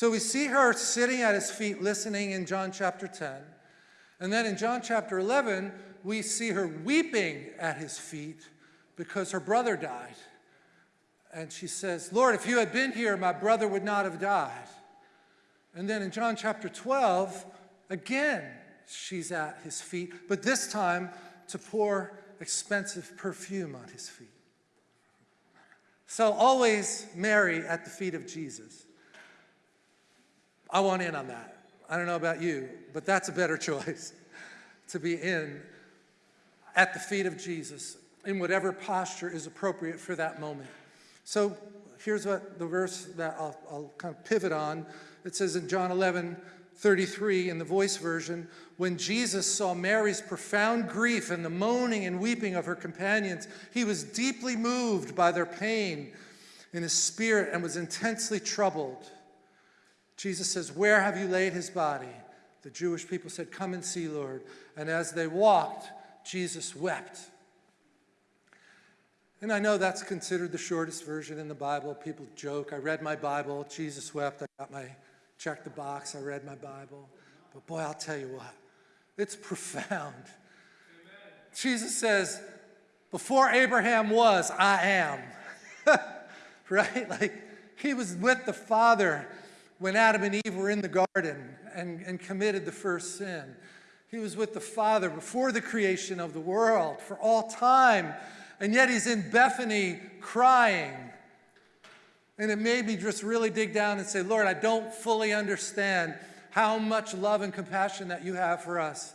So we see her sitting at his feet listening in John chapter 10. And then in John chapter 11, we see her weeping at his feet because her brother died. And she says, Lord, if you had been here, my brother would not have died. And then in John chapter 12, again, she's at his feet, but this time to pour expensive perfume on his feet. So always Mary at the feet of Jesus. I want in on that. I don't know about you, but that's a better choice to be in at the feet of Jesus in whatever posture is appropriate for that moment. So here's what the verse that I'll, I'll kind of pivot on. It says in John 11, 33 in the voice version, when Jesus saw Mary's profound grief and the moaning and weeping of her companions, he was deeply moved by their pain in his spirit and was intensely troubled. Jesus says, Where have you laid his body? The Jewish people said, Come and see, Lord. And as they walked, Jesus wept. And I know that's considered the shortest version in the Bible. People joke, I read my Bible, Jesus wept, I got my, checked the box, I read my Bible. But boy, I'll tell you what, it's profound. Amen. Jesus says, before Abraham was, I am. right? Like, he was with the Father when Adam and Eve were in the garden and, and committed the first sin. He was with the Father before the creation of the world for all time. And yet he's in Bethany crying. And it made me just really dig down and say, Lord, I don't fully understand how much love and compassion that you have for us.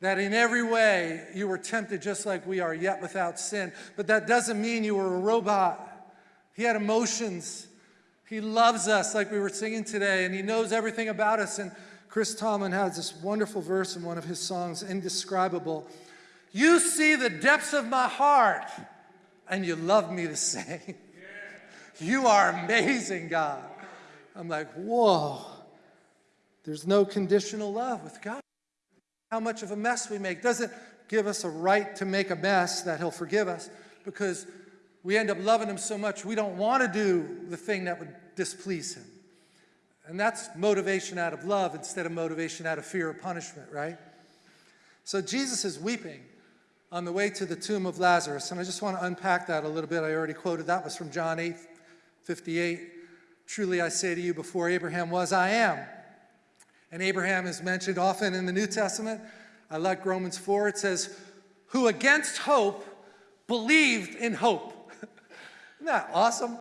That in every way you were tempted just like we are, yet without sin. But that doesn't mean you were a robot. He had emotions. He loves us like we were singing today, and he knows everything about us. And Chris Tomlin has this wonderful verse in one of his songs, Indescribable. You see the depths of my heart, and you love me the same. You are amazing, God. I'm like, whoa. There's no conditional love with God. How much of a mess we make doesn't give us a right to make a mess that He'll forgive us because we end up loving Him so much we don't want to do the thing that would displease Him. And that's motivation out of love instead of motivation out of fear or punishment, right? So Jesus is weeping on the way to the tomb of Lazarus. And I just want to unpack that a little bit. I already quoted that was from John 8, 58. Truly I say to you, before Abraham was, I am. And Abraham is mentioned often in the New Testament. I like Romans 4. It says, who against hope believed in hope. Isn't that awesome?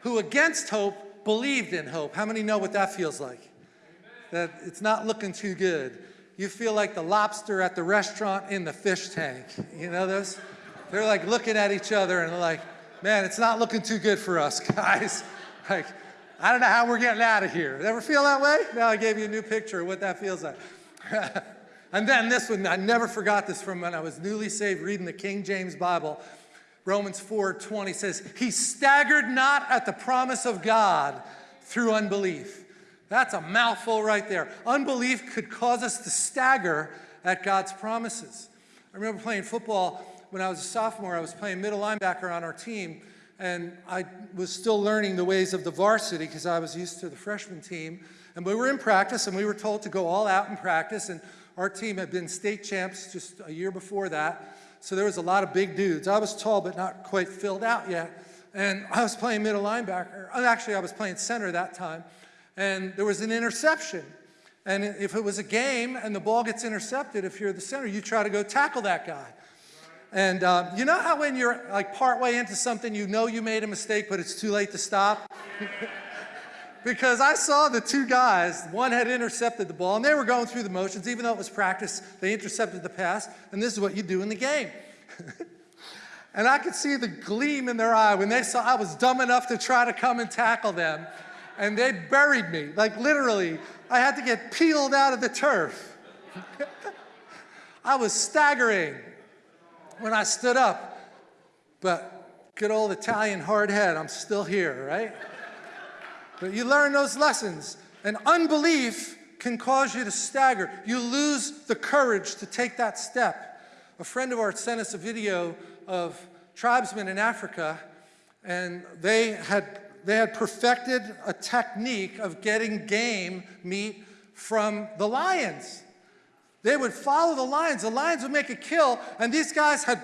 Who against hope believed in hope. How many know what that feels like? That it's not looking too good you feel like the lobster at the restaurant in the fish tank. You know those? They're like looking at each other and like, man, it's not looking too good for us, guys. Like, I don't know how we're getting out of here. Ever feel that way? Now I gave you a new picture of what that feels like. and then this one, I never forgot this from when I was newly saved reading the King James Bible. Romans 4:20 says, he staggered not at the promise of God through unbelief. That's a mouthful right there. Unbelief could cause us to stagger at God's promises. I remember playing football when I was a sophomore. I was playing middle linebacker on our team, and I was still learning the ways of the varsity because I was used to the freshman team. And we were in practice, and we were told to go all out in practice, and our team had been state champs just a year before that. So there was a lot of big dudes. I was tall, but not quite filled out yet. And I was playing middle linebacker. Actually, I was playing center that time and there was an interception. And if it was a game and the ball gets intercepted, if you're the center, you try to go tackle that guy. And um, you know how when you're like partway into something, you know you made a mistake, but it's too late to stop? because I saw the two guys, one had intercepted the ball, and they were going through the motions, even though it was practice, they intercepted the pass, and this is what you do in the game. and I could see the gleam in their eye when they saw I was dumb enough to try to come and tackle them and they buried me. Like literally, I had to get peeled out of the turf. I was staggering when I stood up. But good old Italian hard head, I'm still here, right? But you learn those lessons. And unbelief can cause you to stagger. You lose the courage to take that step. A friend of ours sent us a video of tribesmen in Africa, and they had they had perfected a technique of getting game meat from the lions. They would follow the lions. The lions would make a kill, and these guys had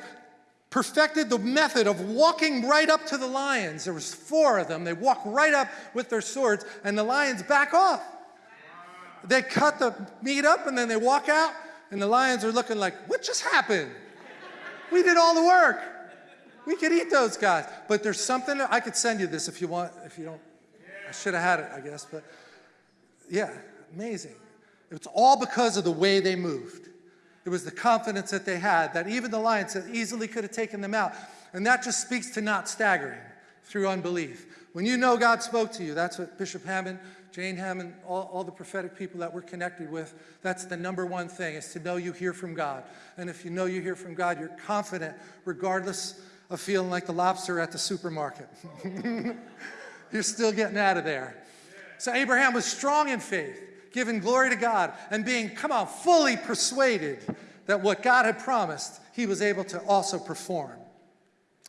perfected the method of walking right up to the lions. There was four of them. They walk right up with their swords, and the lions back off. They cut the meat up, and then they walk out, and the lions are looking like, what just happened? We did all the work. We could eat those guys. But there's something, I could send you this if you want, if you don't. I should have had it, I guess, but yeah, amazing. It's all because of the way they moved. It was the confidence that they had that even the lions easily could have taken them out. And that just speaks to not staggering through unbelief. When you know God spoke to you, that's what Bishop Hamon, Jane Hamon, all, all the prophetic people that we're connected with, that's the number one thing, is to know you hear from God. And if you know you hear from God, you're confident regardless of feeling like the lobster at the supermarket. you're still getting out of there. So Abraham was strong in faith giving glory to God, and being, come on, fully persuaded that what God had promised, he was able to also perform.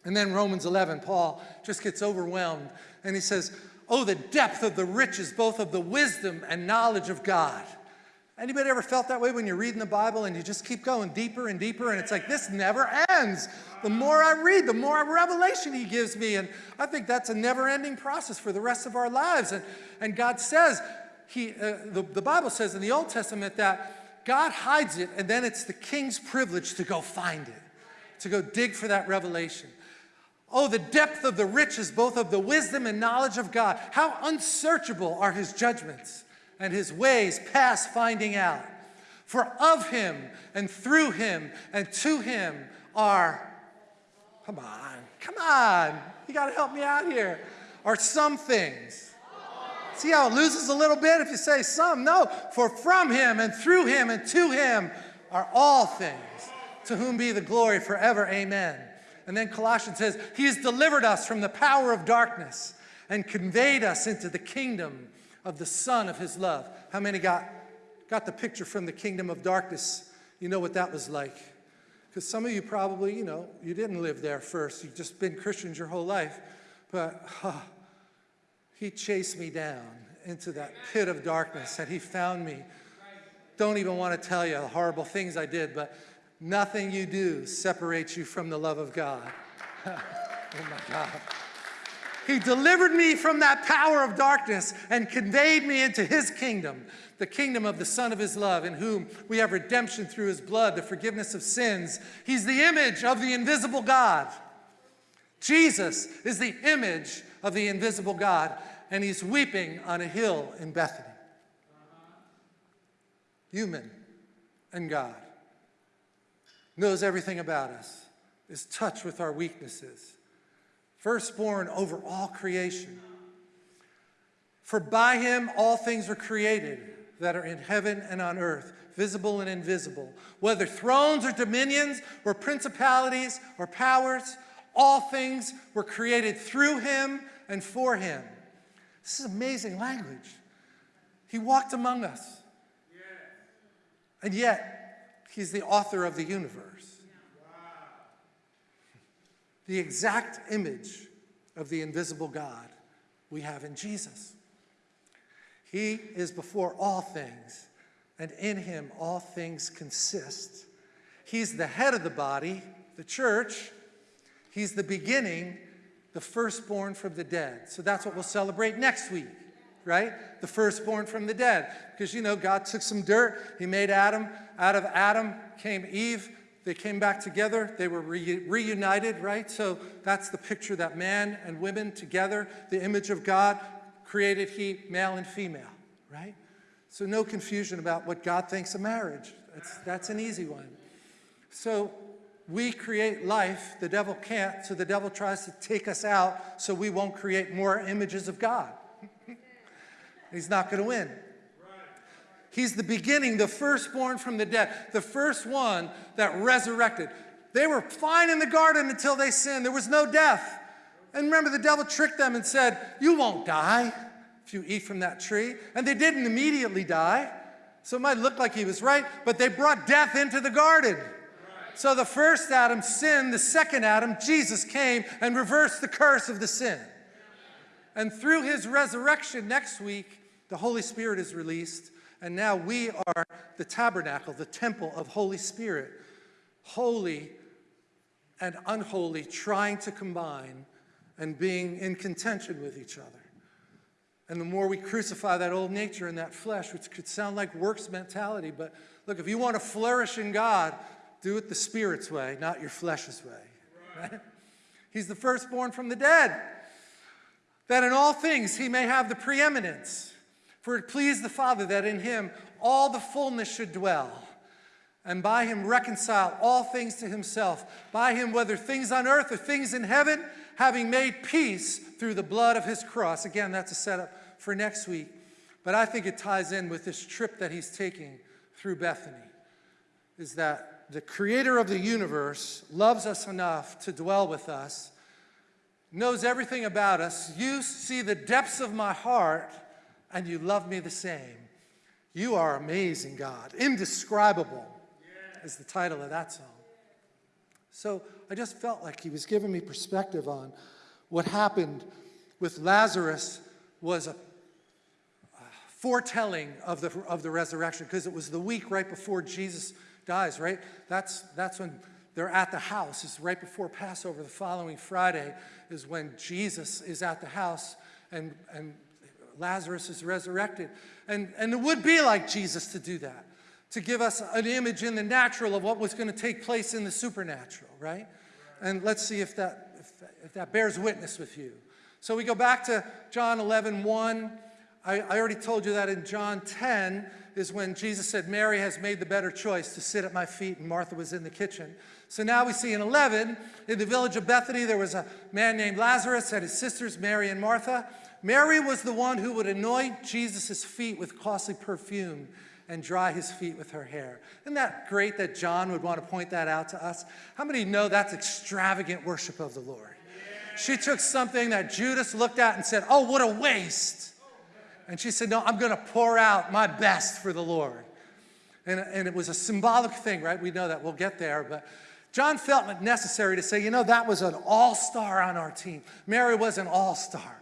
And then Romans 11, Paul just gets overwhelmed and he says, Oh, the depth of the riches, both of the wisdom and knowledge of God. Anybody ever felt that way when you're reading the Bible and you just keep going deeper and deeper and it's like, this never ends. The more I read, the more revelation he gives me. And I think that's a never ending process for the rest of our lives. And, and God says, he, uh, the, the Bible says in the Old Testament that God hides it and then it's the king's privilege to go find it, to go dig for that revelation. Oh, the depth of the riches, both of the wisdom and knowledge of God. How unsearchable are his judgments and his ways past finding out. For of him and through him and to him are, come on, come on, you got to help me out here, are some things See how it loses a little bit if you say some? No, for from him and through him and to him are all things, to whom be the glory forever. Amen. And then Colossians says, He has delivered us from the power of darkness and conveyed us into the kingdom of the Son of His love. How many got, got the picture from the kingdom of darkness? You know what that was like. Because some of you probably, you know, you didn't live there first. You've just been Christians your whole life. But, oh, he chased me down into that pit of darkness and he found me. Don't even want to tell you the horrible things I did, but nothing you do separates you from the love of God. oh my God. He delivered me from that power of darkness and conveyed me into his kingdom, the kingdom of the Son of his love, in whom we have redemption through his blood, the forgiveness of sins. He's the image of the invisible God. Jesus is the image of the invisible God and he's weeping on a hill in Bethany. Human and God. Knows everything about us, is touched with our weaknesses. Firstborn over all creation. For by him all things were created that are in heaven and on earth, visible and invisible, whether thrones or dominions or principalities or powers, all things were created through him and for him. This is amazing language. He walked among us. And yet, he's the author of the universe. The exact image of the invisible God we have in Jesus. He is before all things, and in him all things consist. He's the head of the body, the church. He's the beginning the firstborn from the dead. So that's what we'll celebrate next week, right? The firstborn from the dead. Because, you know, God took some dirt, He made Adam. Out of Adam came Eve. They came back together. They were re reunited, right? So that's the picture that man and women together, the image of God, created He, male and female, right? So no confusion about what God thinks of marriage. That's, that's an easy one. So we create life, the devil can't, so the devil tries to take us out so we won't create more images of God. He's not going to win. He's the beginning, the firstborn from the dead, the first one that resurrected. They were fine in the garden until they sinned. There was no death. And remember, the devil tricked them and said, You won't die if you eat from that tree. And they didn't immediately die. So it might look like he was right, but they brought death into the garden. So the first Adam sinned, the second Adam, Jesus came and reversed the curse of the sin. And through his resurrection next week, the Holy Spirit is released. And now we are the tabernacle, the temple of Holy Spirit. Holy and unholy trying to combine and being in contention with each other. And the more we crucify that old nature and that flesh, which could sound like works mentality, but look, if you want to flourish in God, do it the Spirit's way, not your flesh's way. Right? He's the firstborn from the dead, that in all things he may have the preeminence. For it pleased the Father that in him all the fullness should dwell, and by him reconcile all things to himself, by him, whether things on earth or things in heaven, having made peace through the blood of his cross. Again, that's a setup for next week. But I think it ties in with this trip that he's taking through Bethany, is that the creator of the universe loves us enough to dwell with us, knows everything about us. You see the depths of my heart, and you love me the same. You are amazing, God. Indescribable is the title of that song. So I just felt like he was giving me perspective on what happened with Lazarus was a foretelling of the, of the resurrection because it was the week right before Jesus dies, right? That's, that's when they're at the house. is right before Passover. The following Friday is when Jesus is at the house and, and Lazarus is resurrected. And, and it would be like Jesus to do that, to give us an image in the natural of what was going to take place in the supernatural, right? And let's see if that, if that, if that bears witness with you. So we go back to John 11, 1. I, I already told you that in John 10 is when Jesus said, Mary has made the better choice to sit at my feet, and Martha was in the kitchen. So now we see in 11, in the village of Bethany, there was a man named Lazarus and his sisters, Mary and Martha. Mary was the one who would anoint Jesus' feet with costly perfume and dry his feet with her hair. Isn't that great that John would want to point that out to us? How many know that's extravagant worship of the Lord? She took something that Judas looked at and said, Oh, what a waste. And she said, No, I'm going to pour out my best for the Lord. And, and it was a symbolic thing, right? We know that. We'll get there. But John felt it necessary to say, you know, that was an all star on our team. Mary was an all star.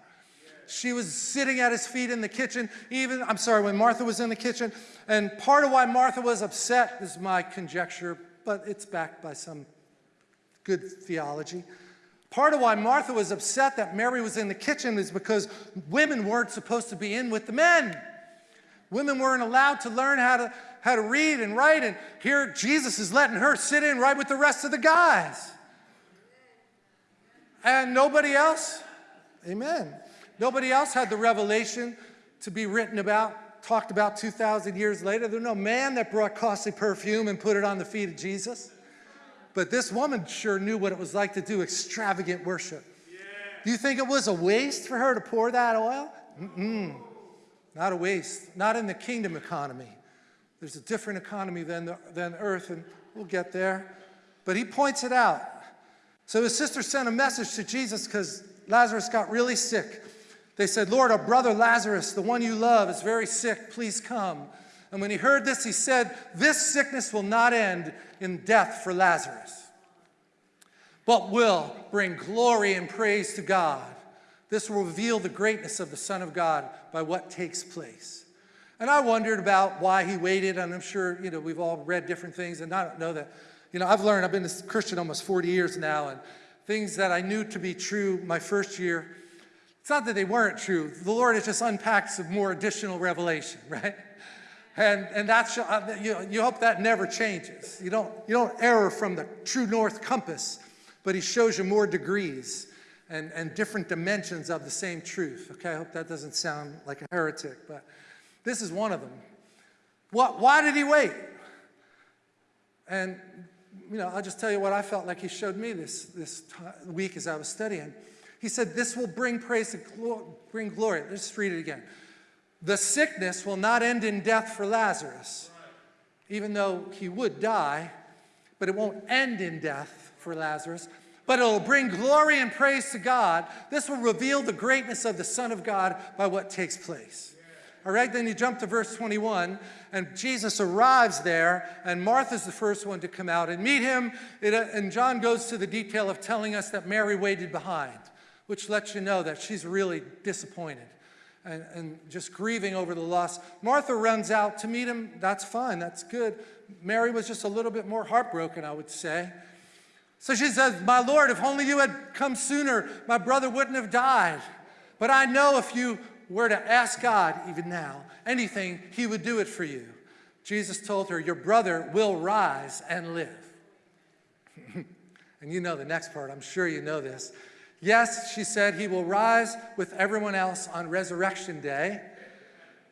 She was sitting at his feet in the kitchen, even, I'm sorry, when Martha was in the kitchen. And part of why Martha was upset is my conjecture, but it's backed by some good theology. Part of why Martha was upset that Mary was in the kitchen is because women weren't supposed to be in with the men. Women weren't allowed to learn how to, how to read and write, and here Jesus is letting her sit in right with the rest of the guys. And nobody else, amen, nobody else had the revelation to be written about, talked about 2,000 years later. There's no man that brought costly perfume and put it on the feet of Jesus. But this woman sure knew what it was like to do extravagant worship. Yeah. Do you think it was a waste for her to pour that oil? Mm-mm. Not a waste. Not in the kingdom economy. There's a different economy than, the, than earth, and we'll get there. But he points it out. So his sister sent a message to Jesus because Lazarus got really sick. They said, Lord, our brother Lazarus, the one you love, is very sick. Please come. And when he heard this, he said, This sickness will not end in death for Lazarus, but will bring glory and praise to God. This will reveal the greatness of the Son of God by what takes place. And I wondered about why he waited, and I'm sure, you know, we've all read different things, and I don't know that, you know, I've learned, I've been a Christian almost 40 years now, and things that I knew to be true my first year, it's not that they weren't true. The Lord has just unpacked some more additional revelation, right? And, and that's, uh, you, you hope that never changes. You don't, you don't err from the true north compass, but he shows you more degrees and, and different dimensions of the same truth. Okay, I hope that doesn't sound like a heretic, but this is one of them. What, why did he wait? And, you know, I'll just tell you what I felt like he showed me this, this week as I was studying. He said, this will bring praise to bring glory. Let's read it again. The sickness will not end in death for Lazarus, even though he would die, but it won't end in death for Lazarus, but it'll bring glory and praise to God. This will reveal the greatness of the Son of God by what takes place. All right, then you jump to verse 21, and Jesus arrives there, and Martha's the first one to come out and meet him. It, uh, and John goes to the detail of telling us that Mary waited behind. which lets you know that she's really disappointed and, and just grieving over the loss. Martha runs out to meet him. That's fine, that's good. Mary was just a little bit more heartbroken, I would say. So she says, My Lord, if only you had come sooner, my brother wouldn't have died. But I know if you were to ask God, even now, anything, he would do it for you. Jesus told her, Your brother will rise and live. and you know the next part, I'm sure you know this. Yes, she said, he will rise with everyone else on resurrection day.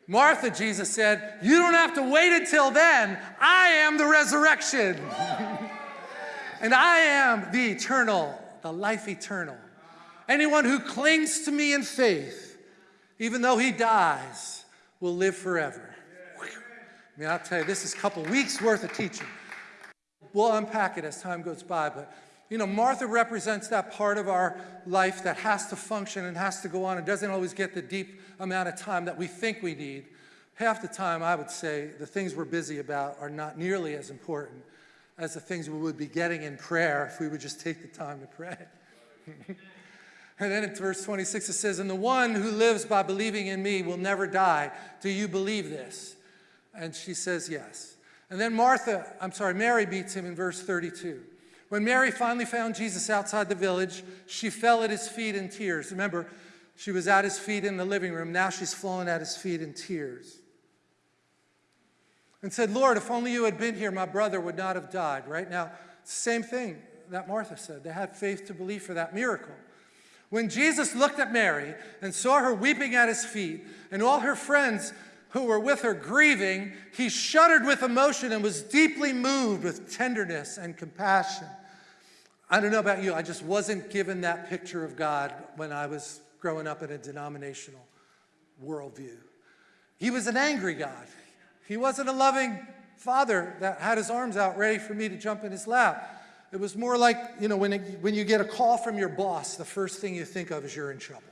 Martha, Jesus said, you don't have to wait until then. I am the resurrection. and I am the eternal, the life eternal. Anyone who clings to me in faith, even though he dies, will live forever. I mean, I'll tell you, this is a couple weeks worth of teaching. We'll unpack it as time goes by, but you know, Martha represents that part of our life that has to function and has to go on and doesn't always get the deep amount of time that we think we need. Half the time, I would say, the things we're busy about are not nearly as important as the things we would be getting in prayer if we would just take the time to pray. and then in verse 26 it says, And the one who lives by believing in me will never die. Do you believe this? And she says, Yes. And then Martha, I'm sorry, Mary beats him in verse 32. When Mary finally found Jesus outside the village, she fell at his feet in tears. Remember, she was at his feet in the living room. Now she's fallen at his feet in tears. And said, Lord, if only you had been here, my brother would not have died. Right now, same thing that Martha said. They had faith to believe for that miracle. When Jesus looked at Mary and saw her weeping at his feet, and all her friends who were with her grieving, he shuddered with emotion and was deeply moved with tenderness and compassion. I don't know about you, I just wasn't given that picture of God when I was growing up in a denominational worldview. He was an angry God. He wasn't a loving father that had his arms out ready for me to jump in his lap. It was more like, you know, when, it, when you get a call from your boss, the first thing you think of is you're in trouble.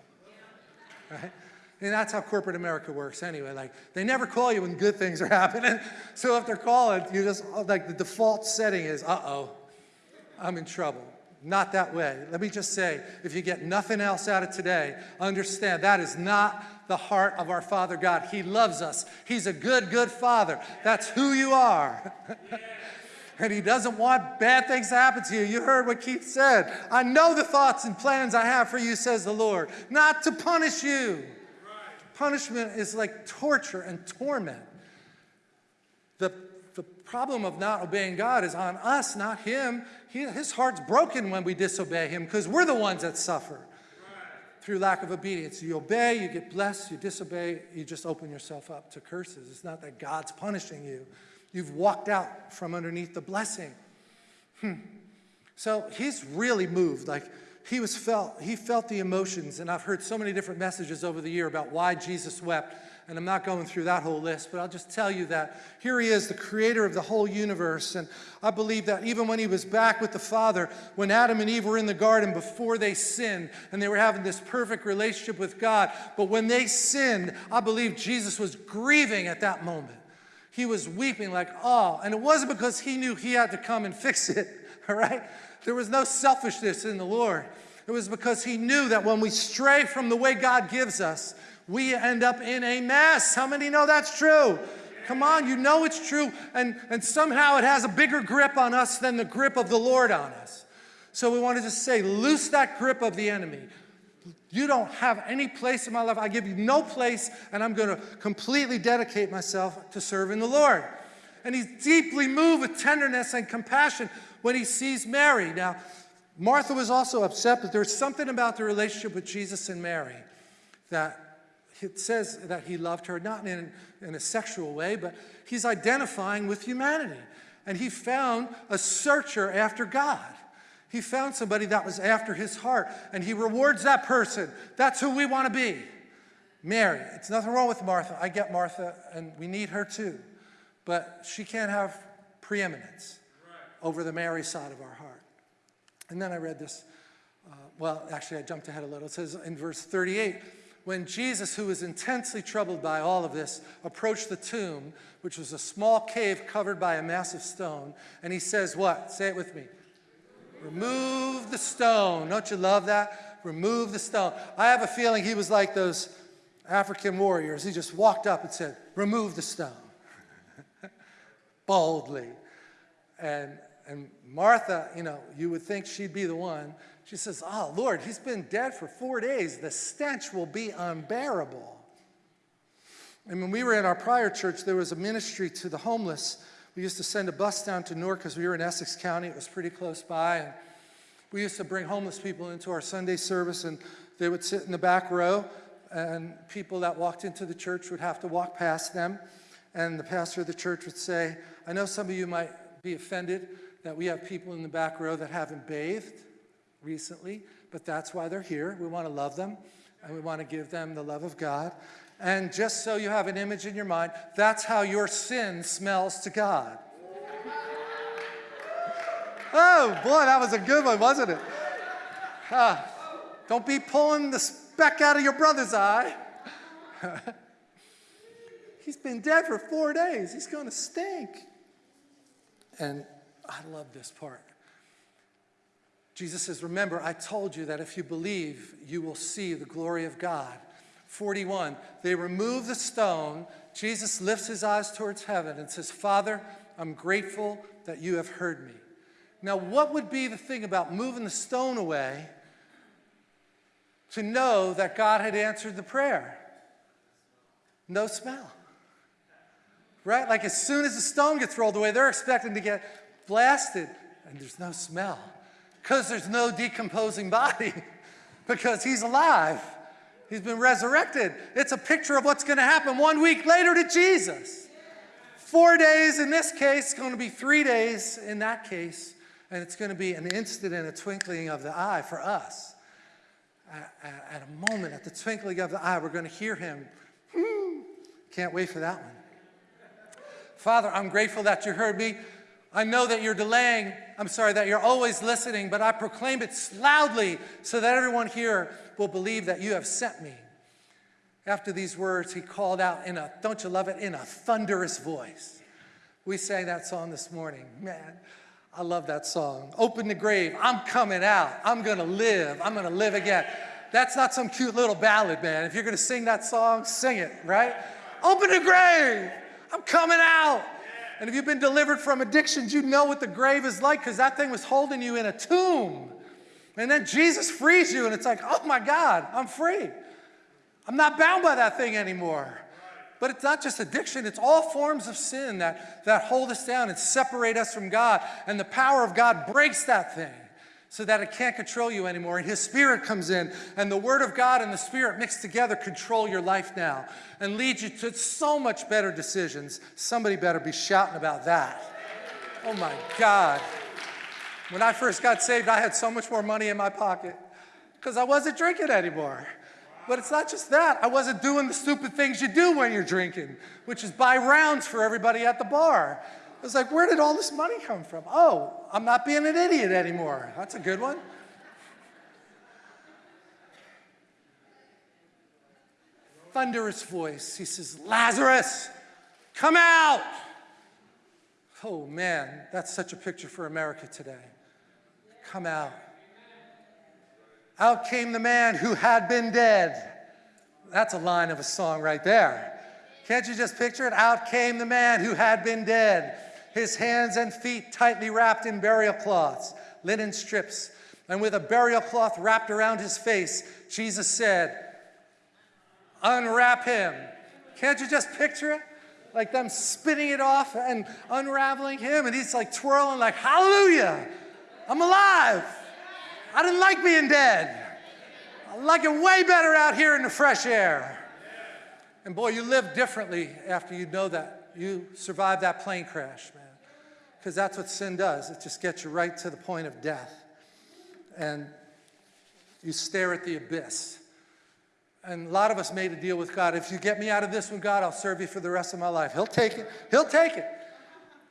Right? And that's how corporate America works anyway. Like, they never call you when good things are happening. So if they're calling, you just, like, the default setting is, uh-oh, I'm in trouble. Not that way. Let me just say, if you get nothing else out of today, understand that is not the heart of our Father God. He loves us. He's a good, good Father. That's who you are. and he doesn't want bad things to happen to you. You heard what Keith said. I know the thoughts and plans I have for you, says the Lord, not to punish you. Punishment is like torture and torment. The the problem of not obeying God is on us, not him. He, his heart's broken when we disobey him because we're the ones that suffer through lack of obedience. You obey, you get blessed. You disobey, you just open yourself up to curses. It's not that God's punishing you. You've walked out from underneath the blessing. Hmm. So he's really moved. Like he was felt, he felt the emotions. And I've heard so many different messages over the year about why Jesus wept and I'm not going through that whole list, but I'll just tell you that here he is, the creator of the whole universe. And I believe that even when he was back with the Father, when Adam and Eve were in the garden before they sinned, and they were having this perfect relationship with God, but when they sinned, I believe Jesus was grieving at that moment. He was weeping like, oh, and it wasn't because he knew he had to come and fix it, all right? There was no selfishness in the Lord. It was because he knew that when we stray from the way God gives us, we end up in a mess. How many know that's true? Come on, you know it's true, and, and somehow it has a bigger grip on us than the grip of the Lord on us. So we want to just say, loose that grip of the enemy. You don't have any place in my life. I give you no place, and I'm going to completely dedicate myself to serving the Lord. And he's deeply moved with tenderness and compassion when he sees Mary. Now, Martha was also upset, but there's something about the relationship with Jesus and Mary that it says that he loved her, not in, in a sexual way, but he's identifying with humanity. And he found a searcher after God. He found somebody that was after his heart, and he rewards that person. That's who we want to be. Mary. It's nothing wrong with Martha. I get Martha, and we need her too. But she can't have preeminence over the Mary side of our heart. And then I read this. Uh, well, actually, I jumped ahead a little. It says in verse 38 when Jesus, who was intensely troubled by all of this, approached the tomb, which was a small cave covered by a massive stone, and he says, What? Say it with me. Remove the stone. Don't you love that? remove the stone. I have a feeling he was like those African warriors. He just walked up and said, remove the stone. Boldly. And, and Martha, you know, you would think she'd be the one. She says, oh, Lord, he's been dead for four days. The stench will be unbearable. And when we were in our prior church, there was a ministry to the homeless. We used to send a bus down to Newark because we were in Essex County. It was pretty close by. And we used to bring homeless people into our Sunday service, and they would sit in the back row, and people that walked into the church would have to walk past them. And the pastor of the church would say, I know some of you might be offended that we have people in the back row that haven't bathed recently, but that's why they're here. We want to love them, and we want to give them the love of God. And just so you have an image in your mind, that's how your sin smells to God. Oh, boy, that was a good one, wasn't it? Ah, don't be pulling the speck out of your brother's eye. He's been dead for four days. He's going to stink. And I love this part. Jesus says, Remember, I told you that if you believe, you will see the glory of God. 41, they remove the stone. Jesus lifts his eyes towards heaven and says, Father, I'm grateful that you have heard me. Now, what would be the thing about moving the stone away to know that God had answered the prayer? No smell. Right? Like as soon as the stone gets rolled away, they're expecting to get blasted, and there's no smell because there's no decomposing body because he's alive. He's been resurrected. It's a picture of what's going to happen one week later to Jesus. Four days in this case, it's going to be three days in that case, and it's going to be an instant and a twinkling of the eye for us. At, a moment, at the twinkling of the eye, we're going to hear him. Hmm. Can't wait for that one. Father, I'm grateful that you heard me. I know that you're delaying, I'm sorry, that you're always listening, but I proclaim it loudly so that everyone here will believe that you have sent me. After these words, he called out in a, don't you love it, in a thunderous voice. We sang that song this morning. Man, I love that song. Open the grave, I'm coming out. I'm gonna live, I'm gonna live again. That's not some cute little ballad, man. If you're gonna sing that song, sing it, right? Open the grave, I'm coming out. And if you've been delivered from addictions, you know what the grave is like because that thing was holding you in a tomb. And then Jesus frees you, and it's like, oh my God, I'm free. I'm not bound by that thing anymore. But it's not just addiction, it's all forms of sin that, that hold us down and separate us from God. And the power of God breaks that thing so that it can't control you anymore. And His Spirit comes in, and the Word of God and the Spirit mixed together control your life now and lead you to so much better decisions. Somebody better be shouting about that. Oh my God. When I first got saved, I had so much more money in my pocket because I wasn't drinking anymore. But it's not just that. I wasn't doing the stupid things you do when you're drinking, which is buy rounds for everybody at the bar. Was like, where did all this money come from? Oh, I'm not being an idiot anymore. That's a good one. Thunderous voice. He says, Lazarus, come out. Oh man, that's such a picture for America today. Come out. Out came the man who had been dead. That's a line of a song right there. Can't you just picture it? Out came the man who had been dead his hands and feet tightly wrapped in burial cloths, linen strips, and with a burial cloth wrapped around his face, Jesus said, Unwrap him. Can't you just picture it? Like them spinning it off and unraveling him, and he's like twirling, like, Hallelujah, I'm alive. I didn't like being dead. I like it way better out here in the fresh air. And boy, you live differently after you know that. You survived that plane crash, man because that's what sin does. It just gets you right to the point of death. And you stare at the abyss. And a lot of us made a deal with God. If you get me out of this one, God, I'll serve you for the rest of my life. He'll take it. He'll take it.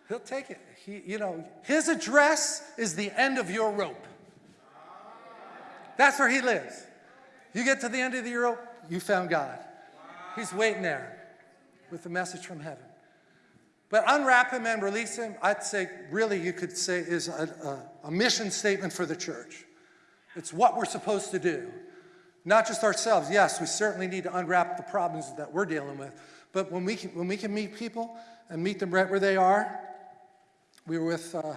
He'll take it. He, you know, his address is the end of your rope. That's where he lives. You get to the end of the rope, you found God. He's waiting there with the message from heaven. But unwrap him and release him, I'd say really you could say is a, a, a mission statement for the church. It's what we're supposed to do. Not just ourselves. Yes, we certainly need to unwrap the problems that we're dealing with. But when we can, when we can meet people and meet them right where they are, we were with, uh,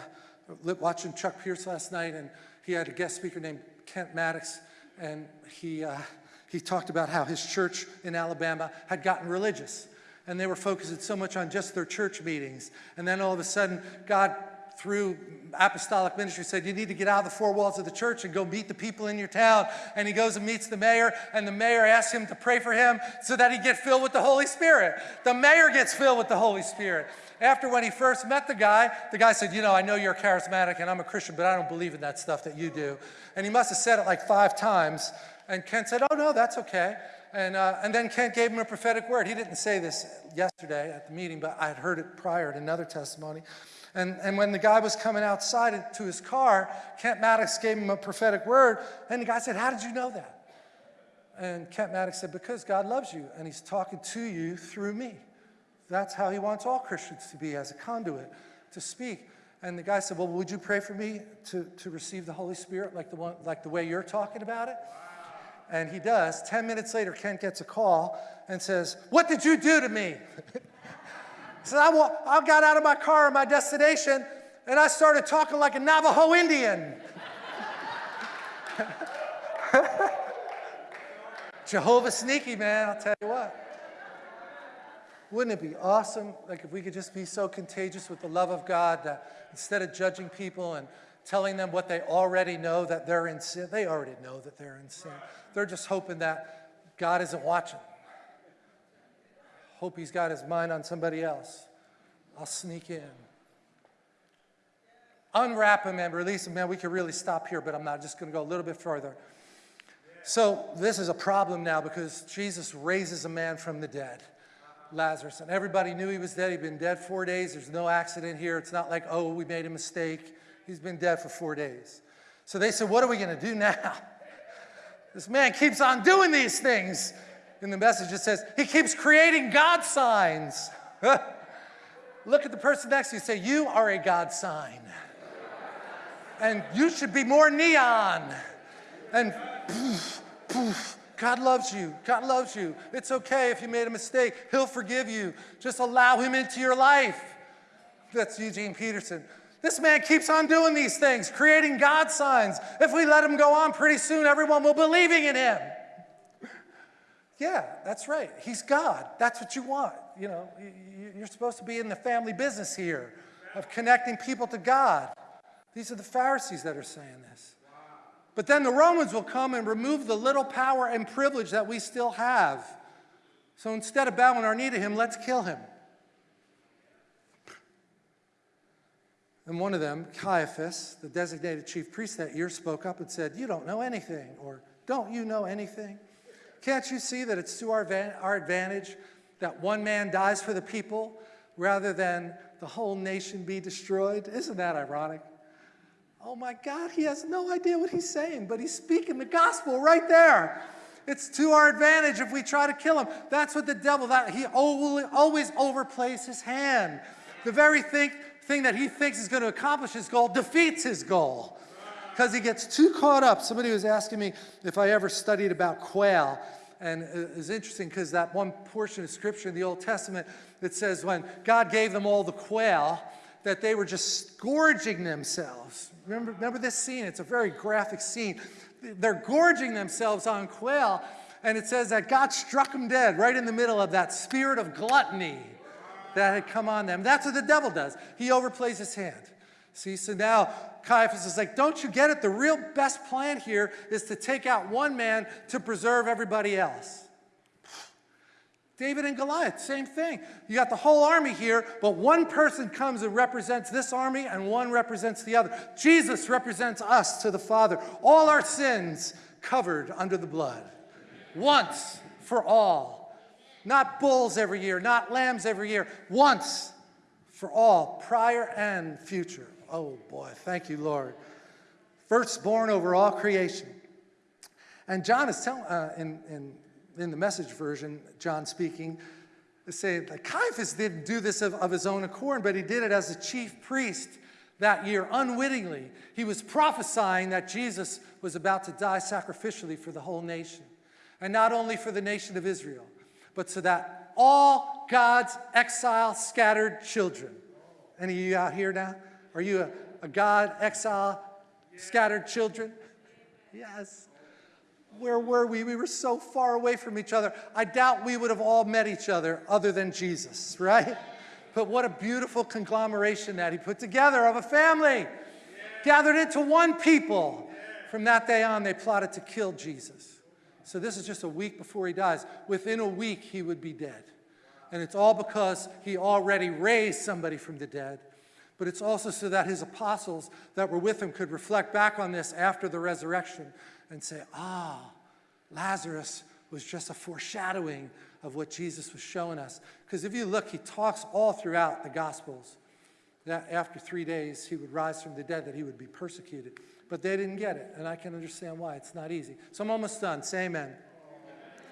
watching Chuck Pierce last night, and he had a guest speaker named Kent Mattox, and he, uh, he talked about how his church in Alabama had gotten religious. And they were focusing so much on just their church meetings. And then all of a sudden, God through apostolic ministry said, you need to get out of the four walls of the church and go meet the people in your town. And he goes and meets the mayor, and the mayor asks him to pray for him so that he get filled with the Holy Spirit. The mayor gets filled with the Holy Spirit. After when he first met the guy, the guy said, you know, I know you're charismatic and I'm a Christian, but I don't believe in that stuff that you do. And he must have said it like five times. And Ken said, oh no, that's okay. And, uh, and then Kent gave him a prophetic word. He didn't say this yesterday at the meeting, but I had heard it prior in another testimony. And, and when the guy was coming outside to his car, Kent Mattox gave him a prophetic word, and the guy said, how did you know that? And Kent Mattox said, because God loves you, and he's talking to you through me. That's how he wants all Christians to be, as a conduit, to speak. And the guy said, well, would you pray for me to, to receive the Holy Spirit like the, one, like the way you're talking about it? And he does. Ten minutes later, Kent gets a call and says, what did you do to me? So I, I got out of my car at my destination and I started talking like a Navajo Indian. Jehovah sneaky, man, I'll tell you what. Wouldn't it be awesome, like if we could just be so contagious with the love of God that instead of judging people and telling them what they already know that they're in sin, they already know that they're in sin. They're just hoping that God isn't watching hope he's got his mind on somebody else. I'll sneak in. Unwrap him and release him. Man, we could really stop here, but I'm not just going to go a little bit further. So this is a problem now because Jesus raises a man from the dead, Lazarus. And everybody knew he was dead. He'd been dead four days. There's no accident here. It's not like, oh, we made a mistake. He's been dead for four days. So they said, what are we going to do now? This man keeps on doing these things in the message, it says, he keeps creating God signs. Look at the person next to you say, you are a God sign. and you should be more neon. And poof, poof, God loves you. God loves you. It's okay if you made a mistake. He'll forgive you. Just allow him into your life. That's Eugene Peterson. This man keeps on doing these things, creating God signs. If we let him go on, pretty soon everyone will be believing in him. Yeah, that's right. He's God. That's what you want. You know, you're supposed to be in the family business here of connecting people to God. These are the Pharisees that are saying this. But then the Romans will come and remove the little power and privilege that we still have. So instead of bowing our knee to him, let's kill him. And one of them, Caiaphas, the designated chief priest that year, spoke up and said, You don't know anything, or don't you know anything? Can't you see that it's to our, our advantage that one man dies for the people rather than the whole nation be destroyed? Isn't that ironic? Oh my God, he has no idea what he's saying, but he's speaking the gospel right there. It's to our advantage if we try to kill him. That's what the devil, that he always overplays his hand. The very thing, thing that he thinks is going to accomplish his goal defeats his goal because he gets too caught up. Somebody was asking me if I ever studied about quail. And it's interesting because that one portion of scripture in the Old Testament that says when God gave them all the quail, that they were just gorging themselves. Remember, remember this scene? It's a very graphic scene. They're gorging themselves on quail, and it says that God struck them dead right in the middle of that spirit of gluttony that had come on them. That's what the devil does. He overplays his hand. See, so now Caiaphas is like, don't you get it? The real best plan here is to take out one man to preserve everybody else. David and Goliath, same thing. You got the whole army here, but one person comes and represents this army and one represents the other. Jesus represents us to the Father. All our sins covered under the blood. Once for all. Not bulls every year, not lambs every year. Once for all, prior and future. Oh boy, thank you, Lord. Firstborn over all creation. And John is telling, uh, in, in, in the message version, John speaking, saying that Caiaphas didn't do this of, of his own accord, but he did it as a chief priest that year, unwittingly, he was prophesying that Jesus was about to die sacrificially for the whole nation. And not only for the nation of Israel, but so that all God's exile scattered children. Any of you out here now? Are you a, a God exile scattered children? Yes. Where were we? We were so far away from each other. I doubt we would have all met each other other than Jesus, right? But what a beautiful conglomeration that he put together of a family, gathered into one people. From that day on, they plotted to kill Jesus. So this is just a week before he dies. Within a week, he would be dead. And it's all because he already raised somebody from the dead. But it's also so that his apostles that were with him could reflect back on this after the resurrection and say, ah, Lazarus was just a foreshadowing of what Jesus was showing us. Because if you look, he talks all throughout the Gospels that after three days he would rise from the dead, that he would be persecuted. But they didn't get it, and I can understand why. It's not easy. So I'm almost done. Say amen.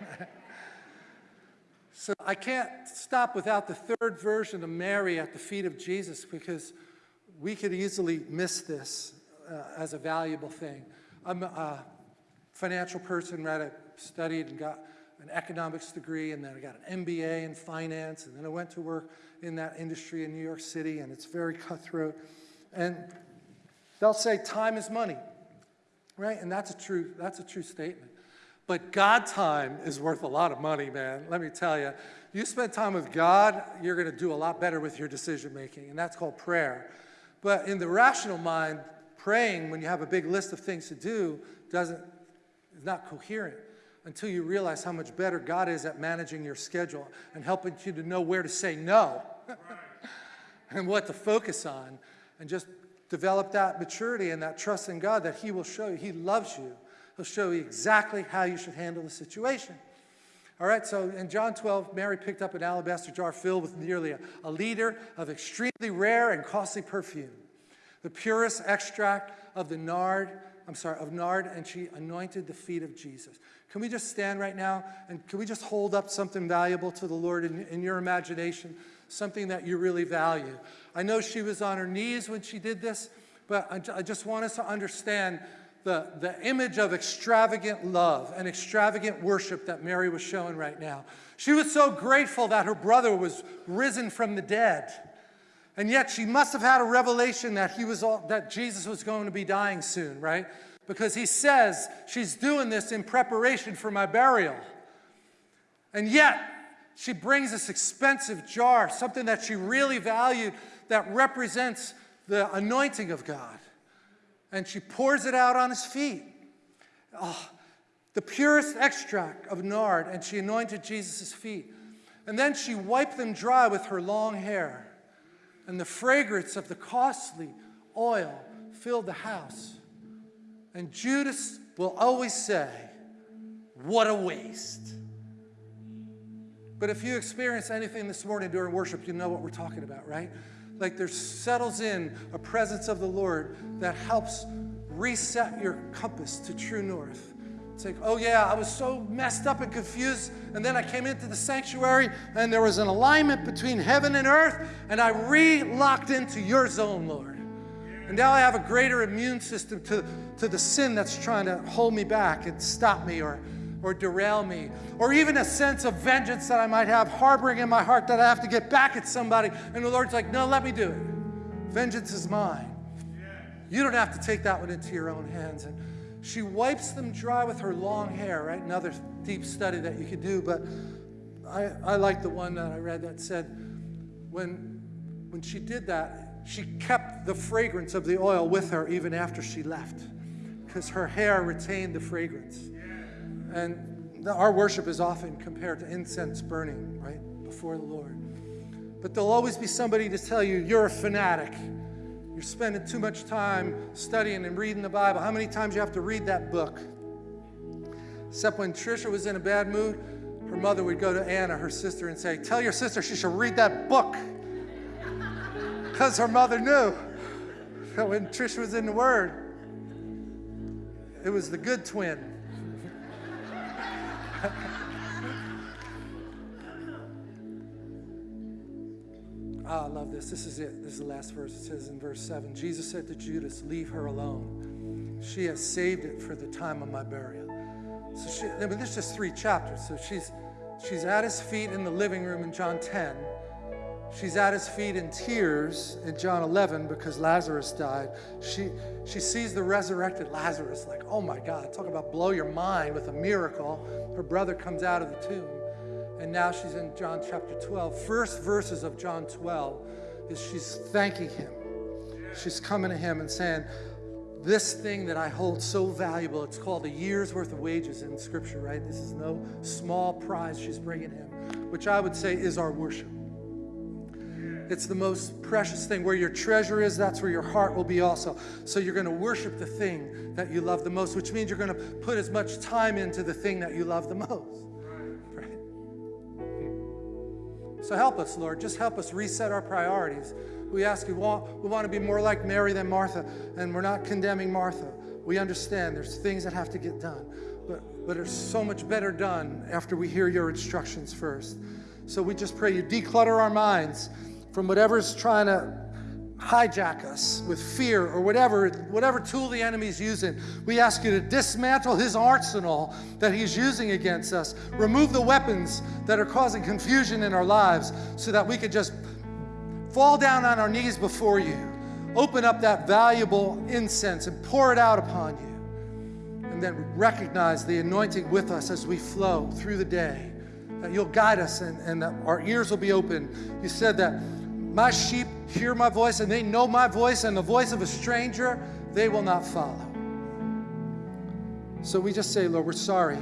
so I can't stop without the third version of Mary at the feet of Jesus because we could easily miss this uh, as a valuable thing. I'm a financial person, right? I studied and got an economics degree, and then I got an MBA in finance, and then I went to work in that industry in New York City, and it's very cutthroat. And they'll say time is money, right? And that's a true, that's a true statement. But God time is worth a lot of money, man. Let me tell you. You spend time with God, you're going to do a lot better with your decision making, and that's called prayer. But in the rational mind, praying when you have a big list of things to do doesn't is not coherent until you realize how much better God is at managing your schedule and helping you to know where to say no and what to focus on and just develop that maturity and that trust in God that he will show you. He loves you. He'll show you exactly how you should handle the situation. All right, so in John 12, Mary picked up an alabaster jar filled with nearly a, a liter of extremely rare and costly perfume, the purest extract of the nard, I'm sorry, of nard, and she anointed the feet of Jesus. Can we just stand right now and can we just hold up something valuable to the Lord in, in your imagination, something that you really value? I know she was on her knees when she did this, but I, just want us to understand the, the image of extravagant love and extravagant worship that Mary was showing right now. She was so grateful that her brother was risen from the dead. And yet she must have had a revelation that he was all, that Jesus was going to be dying soon, right? because he says she's doing this in preparation for my burial. And yet, she brings this expensive jar, something that she really valued, that represents the anointing of God. And she pours it out on his feet. Oh, the purest extract of nard, and she anointed Jesus' feet. And then she wiped them dry with her long hair. And the fragrance of the costly oil filled the house. And Judas will always say, What a waste. But if you experience anything this morning during worship, you know what we're talking about, right? Like there settles in a presence of the Lord that helps reset your compass to true north. It's like, oh yeah, I was so messed up and confused, and then I came into the sanctuary, and there was an alignment between heaven and earth, and I re locked into your zone, Lord. And now I have a greater immune system to, to the sin that's trying to hold me back and stop me or, or derail me. Or even a sense of vengeance that I might have harboring in my heart that I have to get back at somebody. And the Lord's like, no, let me do it. Vengeance is mine. You don't have to take that one into your own hands. And she wipes them dry with her long hair, right? Another deep study that you could do. But I, I like the one that I read that said, when, when she did that, she kept the fragrance of the oil with her even after she left because her hair retained the fragrance. And the, our worship is often compared to incense burning, right, before the Lord. But there'll always be somebody to tell you, you're a fanatic. You're spending too much time studying and reading the Bible. How many times you have to read that book? Except when Trisha was in a bad mood, her mother would go to Anna, her sister, and say, Tell your sister she should read that book because her mother knew that when Trisha was in the Word, it was the good twin. Oh, I love this. This is it. This is the last verse. It says in verse 7 Jesus said to Judas, Leave her alone. She has saved it for the time of my burial. So she, I mean, there's just three chapters. So she's, she's at his feet in the living room in John 10. She's at his feet in tears in John 11 because Lazarus died. She, she sees the resurrected Lazarus, like, oh my God, talk about blow your mind with a miracle. Her brother comes out of the tomb. And now she's in John chapter 12. First verses of John 12 is she's thanking him. She's coming to him and saying, This thing that I hold so valuable, it's called a year's worth of wages in Scripture, right? This is no small prize she's bringing him, which I would say is our worship. It's the most precious thing. Where your treasure is, that's where your heart will be also. So you're going to worship the thing that you love the most, which means you're going to put as much time into the thing that you love the most. Right? So help us, Lord. Just help us reset our priorities. We ask you, we want, we want to be more like Mary than Martha, and we're not condemning Martha. We understand there's things that have to get done, but, but it's so much better done after we hear your instructions first. So we just pray you declutter our minds from whatever's trying to hijack us with fear or whatever, whatever tool the enemy's using. We ask you to dismantle his arsenal that he's using against us. Remove the weapons that are causing confusion in our lives so that we could just fall down on our knees before you. Open up that valuable incense and pour it out upon you. And then recognize the anointing with us as we flow through the day. That you'll guide us and, and that our ears will be open. You said that my sheep hear my voice and they know my voice, and the voice of a stranger they will not follow. So we just say, Lord, we're sorry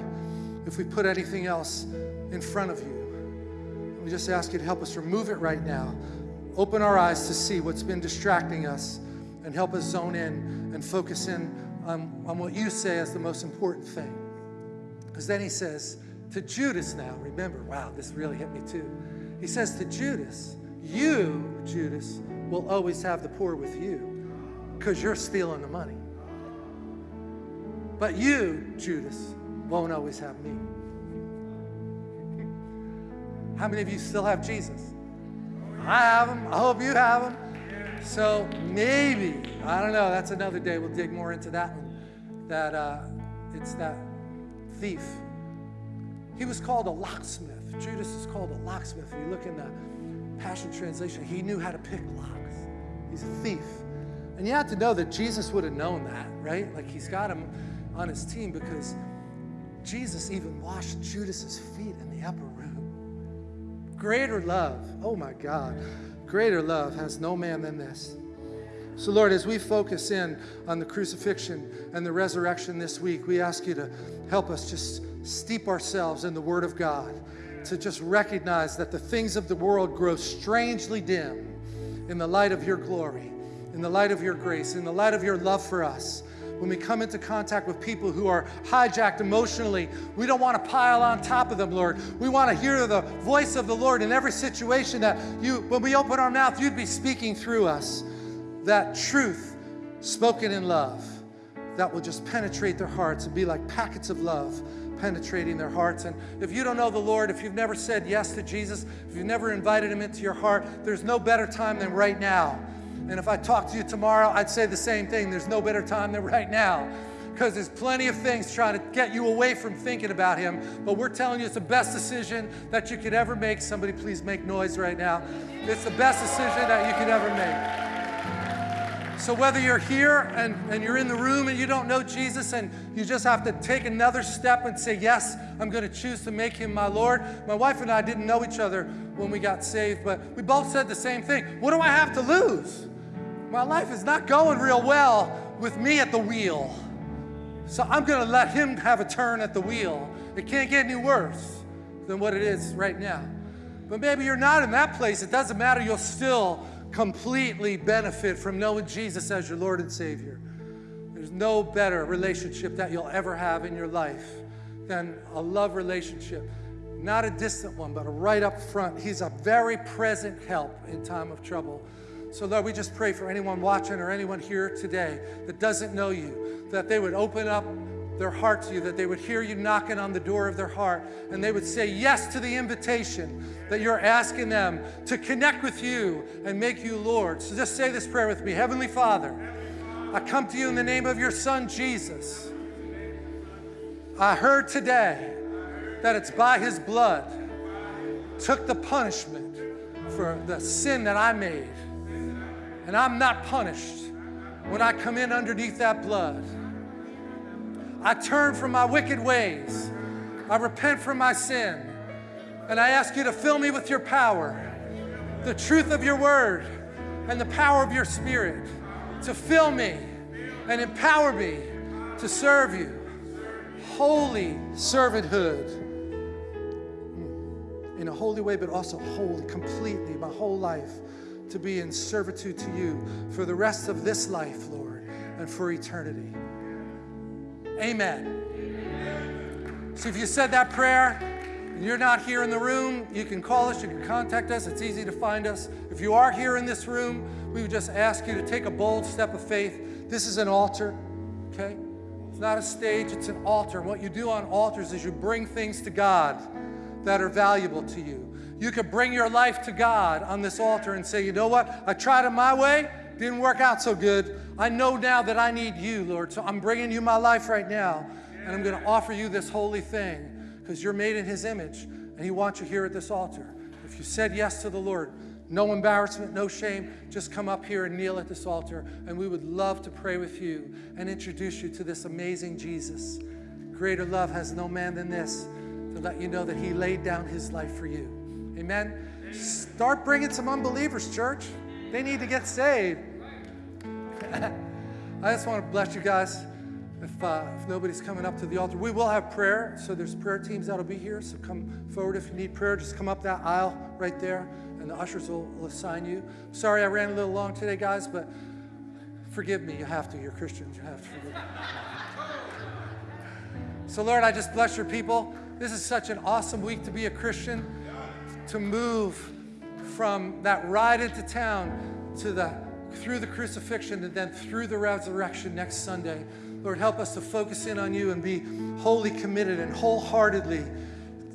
if we put anything else in front of you. We just ask you to help us remove it right now. Open our eyes to see what's been distracting us and help us zone in and focus in on, on what you say is the most important thing. Because then he says to Judas now, remember, wow, this really hit me too. He says to Judas, you, Judas, will always have the poor with you because you're stealing the money. But you, Judas, won't always have me. How many of you still have Jesus? I have him. I hope you have him. So maybe, I don't know, that's another day. We'll dig more into that one. That uh, it's that thief. He was called a locksmith. Judas is called a locksmith. If you look in the Passion Translation, he knew how to pick locks. He's a thief. And you have to know that Jesus would have known that, right? Like he's got him on his team because Jesus even washed Judas's feet in the upper room. Greater love, oh my God, greater love has no man than this. So, Lord, as we focus in on the crucifixion and the resurrection this week, we ask you to help us just steep ourselves in the Word of God to just recognize that the things of the world grow strangely dim in the light of your glory, in the light of your grace, in the light of your love for us. When we come into contact with people who are hijacked emotionally, we don't want to pile on top of them, Lord. We want to hear the voice of the Lord in every situation that you, when we open our mouth, you'd be speaking through us. That truth spoken in love that will just penetrate their hearts and be like packets of love penetrating their hearts. And if you don't know the Lord, if you've never said yes to Jesus, if you've never invited him into your heart, there's no better time than right now. And if I talk to you tomorrow, I'd say the same thing. There's no better time than right now because there's plenty of things trying to get you away from thinking about him. But we're telling you it's the best decision that you could ever make. Somebody please make noise right now. It's the best decision that you could ever make. So, whether you're here and, and you're in the room and you don't know Jesus and you just have to take another step and say, Yes, I'm going to choose to make him my Lord. My wife and I didn't know each other when we got saved, but we both said the same thing. What do I have to lose? My life is not going real well with me at the wheel. So, I'm going to let him have a turn at the wheel. It can't get any worse than what it is right now. But maybe you're not in that place. It doesn't matter. You'll still completely benefit from knowing Jesus as your Lord and Savior. There's no better relationship that you'll ever have in your life than a love relationship. Not a distant one, but a right up front. He's a very present help in time of trouble. So, Lord, we just pray for anyone watching or anyone here today that doesn't know you, that they would open up their heart to you, that they would hear you knocking on the door of their heart, and they would say yes to the invitation that you're asking them to connect with you and make you Lord. So just say this prayer with me Heavenly Father, I come to you in the name of your Son, Jesus. I heard today that it's by his blood took the punishment for the sin that I made. And I'm not punished when I come in underneath that blood. I turn from my wicked ways. I repent from my sin. And I ask you to fill me with your power, the truth of your word, and the power of your spirit to fill me and empower me to serve you. Holy servanthood hmm. in a holy way, but also holy, completely, my whole life to be in servitude to you for the rest of this life, Lord, and for eternity. Amen. So if you said that prayer and you're not here in the room, you can call us, you can contact us. It's easy to find us. If you are here in this room, we would just ask you to take a bold step of faith. This is an altar, okay? It's not a stage, it's an altar. And What you do on altars is you bring things to God that are valuable to you. You could bring your life to God on this altar and say, you know what? I tried it my way, didn't work out so good. I know now that I need you, Lord. So I'm bringing you my life right now. And I'm going to offer you this holy thing because you're made in his image and he wants you here at this altar. If you said yes to the Lord, no embarrassment, no shame, just come up here and kneel at this altar. And we would love to pray with you and introduce you to this amazing Jesus. Greater love has no man than this to let you know that he laid down his life for you. Amen. Start bringing some unbelievers, church. They need to get saved. I just want to bless you guys. If, uh, if nobody's coming up to the altar, we will have prayer. So there's prayer teams that'll be here. So come forward if you need prayer. Just come up that aisle right there, and the ushers will, will assign you. Sorry I ran a little long today, guys, but forgive me. You have to. You're Christians. You have to forgive me. So, Lord, I just bless your people. This is such an awesome week to be a Christian, to move from that ride into town to the through the crucifixion and then through the resurrection next Sunday. Lord, help us to focus in on you and be wholly committed and wholeheartedly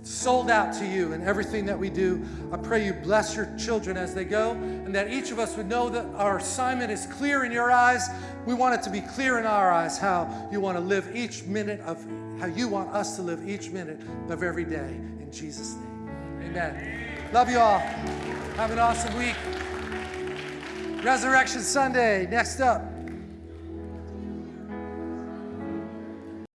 sold out to you in everything that we do. I pray you bless your children as they go and that each of us would know that our assignment is clear in your eyes. We want it to be clear in our eyes how you want to live each minute of how you want us to live each minute of every day. In Jesus' name. Amen. Love you all. Have an awesome week. Resurrection Sunday, next up.